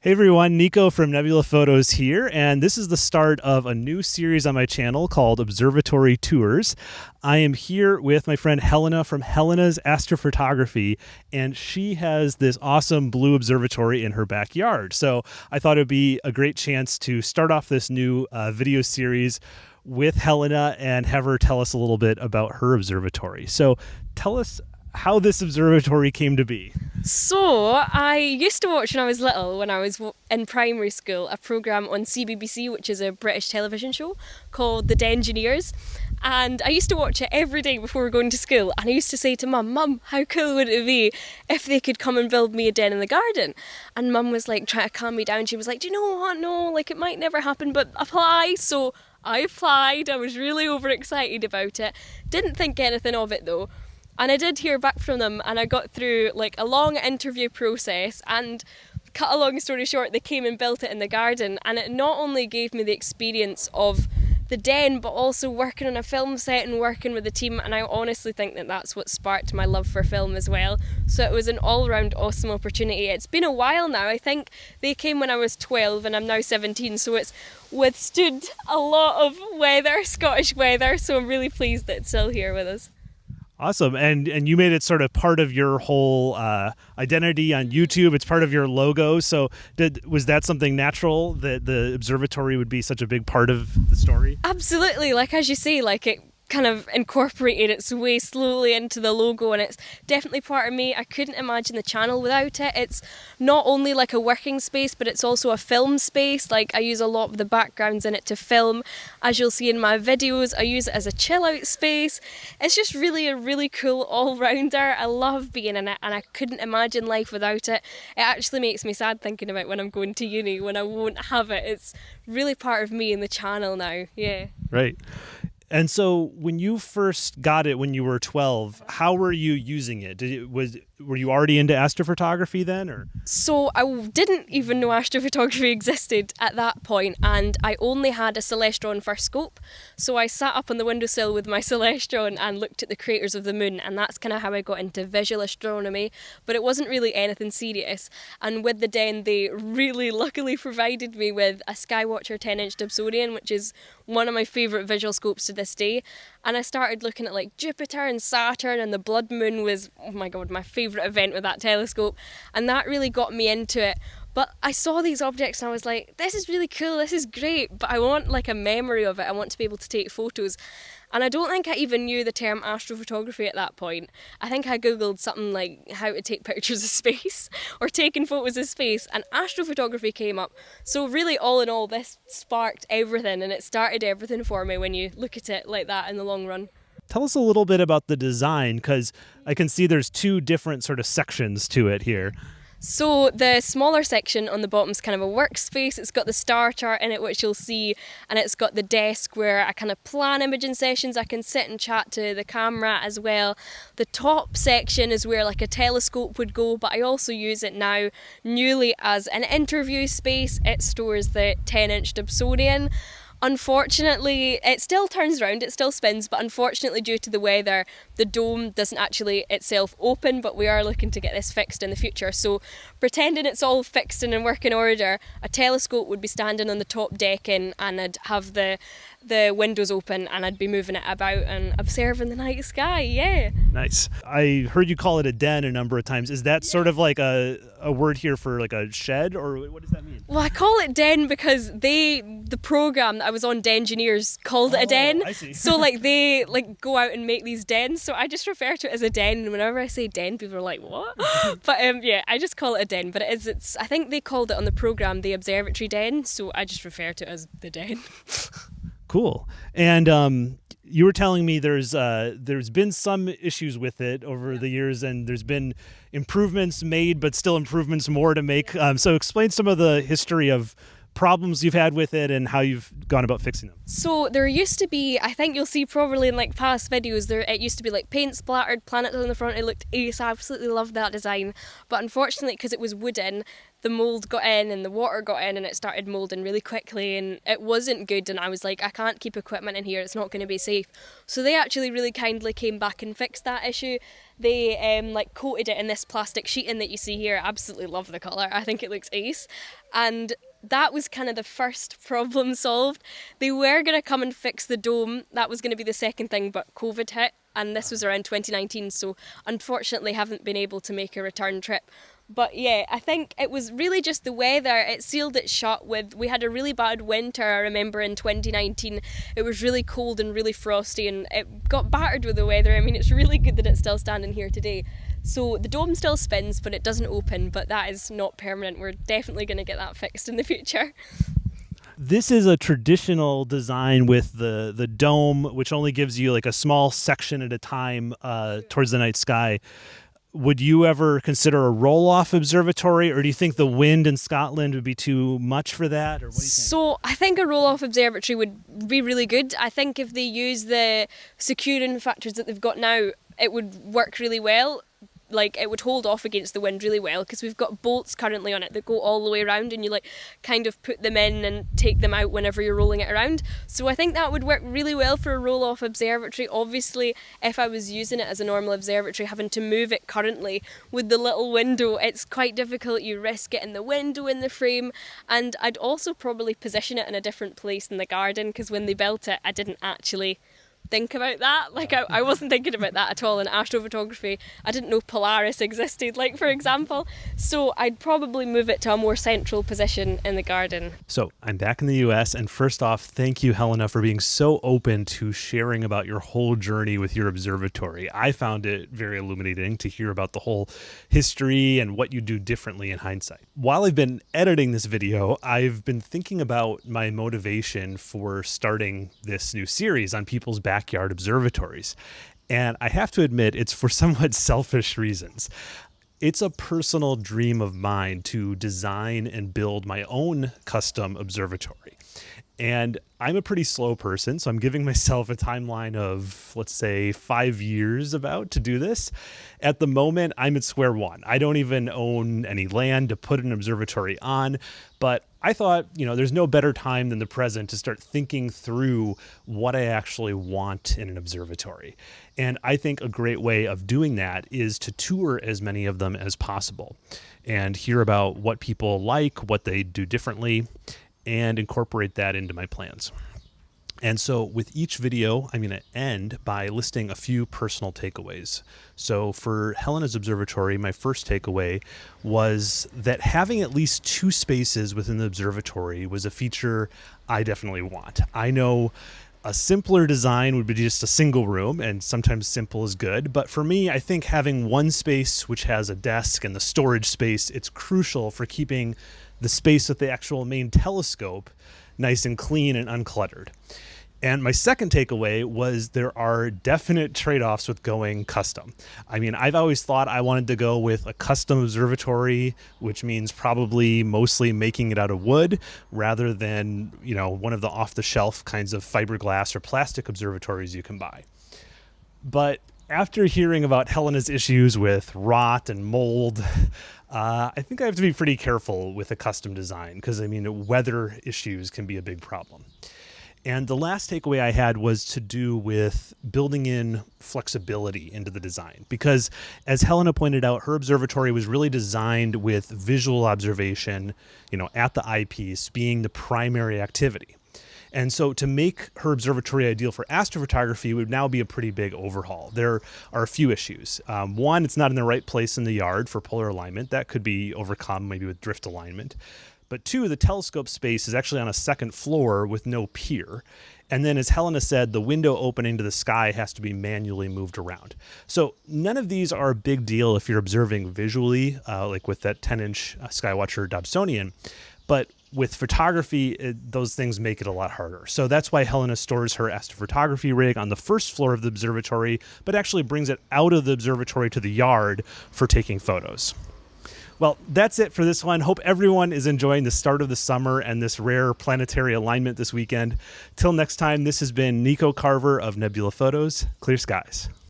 Hey everyone, Nico from Nebula Photos here, and this is the start of a new series on my channel called Observatory Tours. I am here with my friend Helena from Helena's Astrophotography, and she has this awesome blue observatory in her backyard. So I thought it would be a great chance to start off this new uh, video series with Helena and have her tell us a little bit about her observatory. So tell us how this observatory came to be. So, I used to watch when I was little, when I was in primary school, a programme on CBBC, which is a British television show called The Dengineers. And I used to watch it every day before going to school. And I used to say to mum, Mum, how cool would it be if they could come and build me a den in the garden? And mum was like trying to calm me down. She was like, Do you know what? No, like it might never happen, but apply. So I applied. I was really overexcited about it. Didn't think anything of it though. And I did hear back from them, and I got through like a long interview process. And cut a long story short, they came and built it in the garden, and it not only gave me the experience of the den, but also working on a film set and working with the team. And I honestly think that that's what sparked my love for film as well. So it was an all round awesome opportunity. It's been a while now. I think they came when I was 12 and I'm now 17. So it's withstood a lot of weather, Scottish weather. So I'm really pleased that it's still here with us. Awesome, and and you made it sort of part of your whole uh, identity on YouTube. It's part of your logo. So, did was that something natural that the observatory would be such a big part of the story? Absolutely, like as you see, like it kind of incorporated its way slowly into the logo and it's definitely part of me. I couldn't imagine the channel without it. It's not only like a working space but it's also a film space. Like I use a lot of the backgrounds in it to film. As you'll see in my videos, I use it as a chill out space. It's just really a really cool all-rounder. I love being in it and I couldn't imagine life without it. It actually makes me sad thinking about when I'm going to uni when I won't have it. It's really part of me in the channel now. Yeah. Right. And so when you first got it when you were 12, how were you using it? Did it was were you already into astrophotography then or? So i didn't even know astrophotography existed at that point and i only had a celestron first scope. So i sat up on the windowsill with my celestron and looked at the craters of the moon and that's kind of how i got into visual astronomy. But it wasn't really anything serious. And with the den they really luckily provided me with a skywatcher 10 inch dobsonian which is one of my favourite visual scopes to this day and I started looking at like Jupiter and Saturn and the blood moon was oh my god my favorite event with that telescope. And that really got me into it but I saw these objects and I was like this is really cool this is great but I want like a memory of it I want to be able to take photos and I don't think I even knew the term astrophotography at that point. I think I googled something like how to take pictures of space or taking photos of space, and astrophotography came up. So, really, all in all, this sparked everything and it started everything for me when you look at it like that in the long run. Tell us a little bit about the design because I can see there's two different sort of sections to it here. So the smaller section on the bottom is kind of a workspace. It's got the star chart in it, which you'll see, and it's got the desk where I kind of plan imaging sessions. I can sit and chat to the camera as well. The top section is where like a telescope would go, but I also use it now newly as an interview space. It stores the 10-inch Dobsonian. Unfortunately, it still turns around, it still spins, but unfortunately, due to the weather, the dome doesn't actually itself open. But we are looking to get this fixed in the future. So, pretending it's all fixed and in working order, a telescope would be standing on the top decking, and I'd have the the windows open and I'd be moving it about and observing the night sky. Yeah. Nice. I heard you call it a den a number of times. Is that sort of like a, a word here for like a shed or what does that mean? Well, I call it den because they, the program that I was on, Dengineers, called it a den. Oh, I see. so like they like go out and make these dens. So I just refer to it as a den. And whenever I say den, people are like, what? but um, yeah, I just call it a den. But it is, it's, I think they called it on the program the observatory den. So I just refer to it as the den. Cool. And um, you were telling me there's uh, there's been some issues with it over the years, and there's been improvements made, but still improvements more to make. Um, so explain some of the history of problems you've had with it and how you've gone about fixing them. So there used to be, I think you'll see probably in like past videos, there it used to be like paint splattered planets on the front. It looked ace. I absolutely loved that design, but unfortunately, because it was wooden, the mold got in and the water got in and it started molding really quickly and it wasn't good. And I was like I can't keep equipment in here. It's not going to be safe. So they actually really kindly came back and fixed that issue. They um, like coated it in this plastic sheeting that you see here. I absolutely love the colour. I think it looks ace. And that was kind of the first problem solved. They were going to come and fix the dome. That was going to be the second thing but COVID hit and this was around 2019 so unfortunately haven't been able to make a return trip but yeah, I think it was really just the weather. It sealed it shut with. We had a really bad winter, I remember in 2019. It was really cold and really frosty, and it got battered with the weather. I mean, it's really good that it's still standing here today. So the dome still spins, but it doesn't open, but that is not permanent. We're definitely going to get that fixed in the future. This is a traditional design with the the dome, which only gives you like a small section at a time uh, towards the night sky would you ever consider a roll off observatory or do you think the wind in Scotland would be too much for that So I think a roll off observatory would be really good. I think if they use the securing factors that they've got now it would work really well like it would hold off against the wind really well because we've got bolts currently on it that go all the way around and you like kind of put them in and take them out whenever you're rolling it around. So i think that would work really well for a roll off observatory. Obviously if i was using it as a normal observatory having to move it currently with the little window it's quite difficult. You risk getting the window in the frame. And i'd also probably position it in a different place in the garden because when they built it i didn't actually think about that. Like I, I wasn't thinking about that at all in astrophotography. I didn't know Polaris existed, like for example. So I'd probably move it to a more central position in the garden. So I'm back in the US and first off, thank you Helena for being so open to sharing about your whole journey with your observatory. I found it very illuminating to hear about the whole history and what you do differently in hindsight. While I've been editing this video, I've been thinking about my motivation for starting this new series on people's back backyard observatories. And I have to admit, it's for somewhat selfish reasons. It's a personal dream of mine to design and build my own custom observatory. And I'm a pretty slow person, so I'm giving myself a timeline of, let's say, five years about to do this. At the moment, I'm at square one. I don't even own any land to put an observatory on, but I thought, you know, there's no better time than the present to start thinking through what I actually want in an observatory. And I think a great way of doing that is to tour as many of them as possible and hear about what people like, what they do differently, and incorporate that into my plans. And so with each video, I'm going to end by listing a few personal takeaways. So for Helena's Observatory, my first takeaway was that having at least two spaces within the observatory was a feature I definitely want. I know a simpler design would be just a single room, and sometimes simple is good. But for me, I think having one space which has a desk and the storage space, it's crucial for keeping the space with the actual main telescope nice and clean and uncluttered. And my second takeaway was there are definite trade offs with going custom. I mean, I've always thought I wanted to go with a custom observatory, which means probably mostly making it out of wood rather than, you know, one of the off the shelf kinds of fiberglass or plastic observatories you can buy. But after hearing about Helena's issues with rot and mold, uh, I think I have to be pretty careful with a custom design because I mean, weather issues can be a big problem. And the last takeaway I had was to do with building in flexibility into the design. Because as Helena pointed out, her observatory was really designed with visual observation, you know, at the eyepiece being the primary activity. And so to make her observatory ideal for astrophotography would now be a pretty big overhaul. There are a few issues. Um, one, it's not in the right place in the yard for polar alignment. That could be overcome maybe with drift alignment. But two, the telescope space is actually on a second floor with no pier. And then, as Helena said, the window opening to the sky has to be manually moved around. So, none of these are a big deal if you're observing visually, uh, like with that 10 inch uh, Skywatcher Dobsonian. But with photography, it, those things make it a lot harder. So that's why Helena stores her astrophotography rig on the first floor of the observatory, but actually brings it out of the observatory to the yard for taking photos. Well, that's it for this one. Hope everyone is enjoying the start of the summer and this rare planetary alignment this weekend. Till next time, this has been Nico Carver of Nebula Photos. Clear skies.